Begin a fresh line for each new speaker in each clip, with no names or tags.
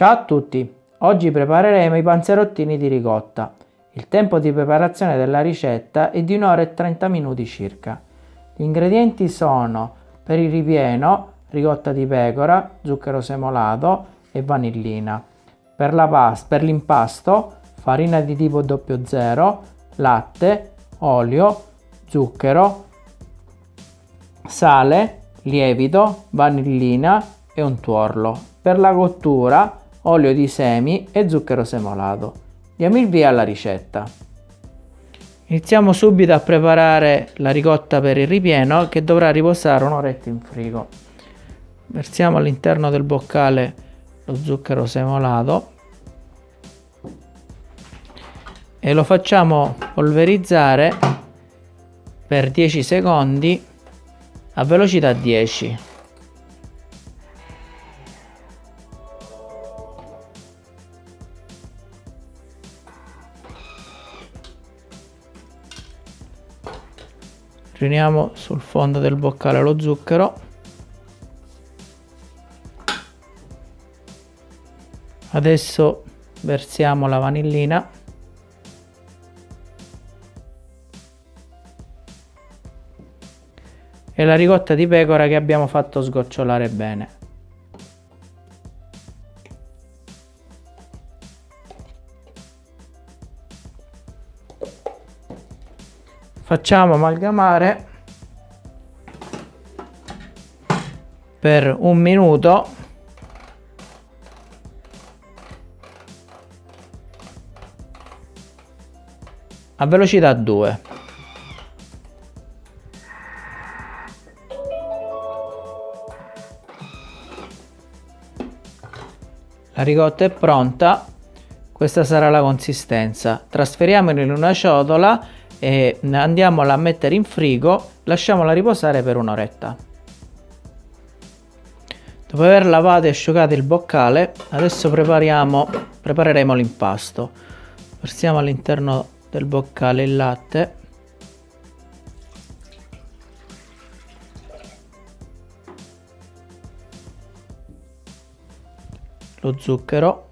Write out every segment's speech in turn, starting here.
Ciao a tutti! Oggi prepareremo i panzerottini di ricotta. Il tempo di preparazione della ricetta è di 1 ora e 30 minuti circa. Gli ingredienti sono per il ripieno ricotta di pecora, zucchero semolato e vanillina. Per l'impasto farina di tipo 00, latte, olio, zucchero, sale, lievito, vanillina e un tuorlo. Per la cottura olio di semi e zucchero semolato. Diamo il via alla ricetta. Iniziamo subito a preparare la ricotta per il ripieno che dovrà riposare un'oretta in frigo. Versiamo all'interno del boccale lo zucchero semolato e lo facciamo polverizzare per 10 secondi a velocità 10. Riuniamo sul fondo del boccale lo zucchero. Adesso versiamo la vanillina. E la ricotta di pecora che abbiamo fatto sgocciolare bene facciamo amalgamare per un minuto. A velocità 2 la ricotta è pronta. Questa sarà la consistenza. Trasferiamola in una ciotola e andiamola a mettere in frigo lasciamola riposare per un'oretta. Dopo aver lavato e asciugato il boccale adesso prepareremo l'impasto. Versiamo all'interno del boccale il latte. Lo zucchero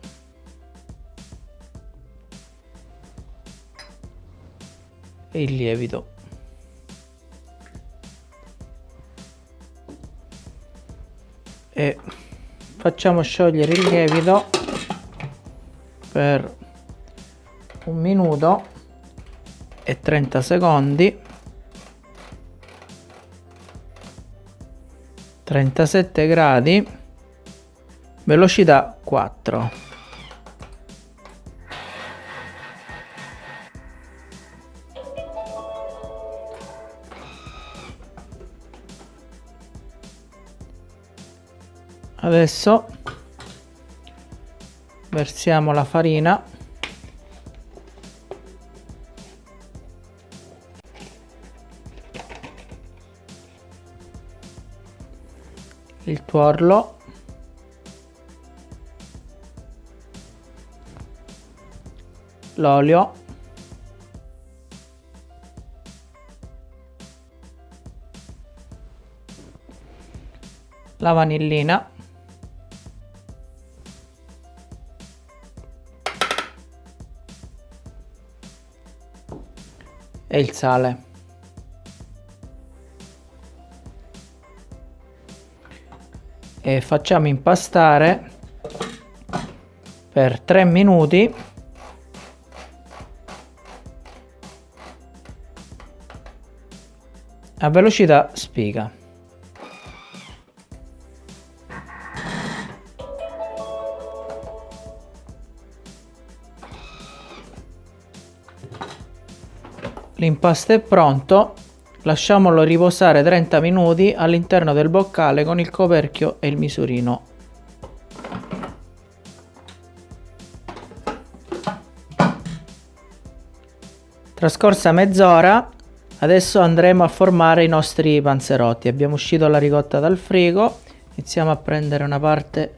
e il lievito. E facciamo sciogliere il lievito per un minuto e 30 secondi. 37 gradi velocità 4 adesso versiamo la farina. Il tuorlo. L'olio. La vanillina e il sale. E facciamo impastare per 3 minuti a velocità spiga. L'impasto è pronto, lasciamolo riposare 30 minuti all'interno del boccale con il coperchio e il misurino. Trascorsa mezz'ora, adesso andremo a formare i nostri panzerotti. Abbiamo uscito la ricotta dal frigo, iniziamo a prendere una parte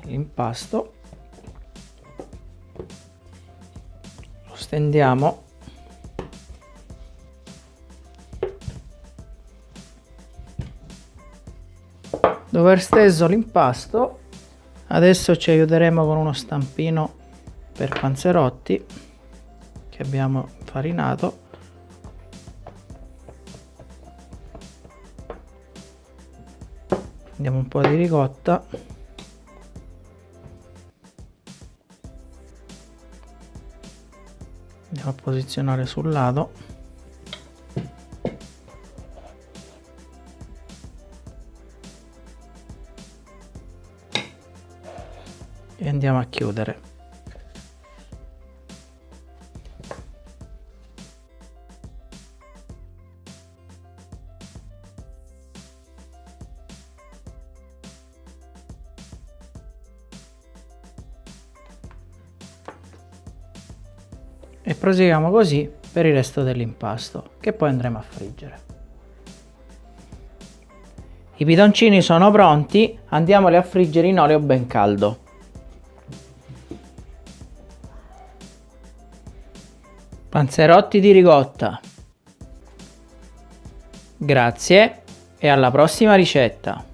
dell'impasto, lo stendiamo Dopo aver steso l'impasto Adesso ci aiuteremo con uno stampino per panzerotti che abbiamo farinato. Andiamo un po' di ricotta. Andiamo a posizionare sul lato. E andiamo a chiudere. E proseguiamo così per il resto dell'impasto che poi andremo a friggere. I bidoncini sono pronti andiamoli a friggere in olio ben caldo Panzerotti di ricotta. Grazie e alla prossima ricetta.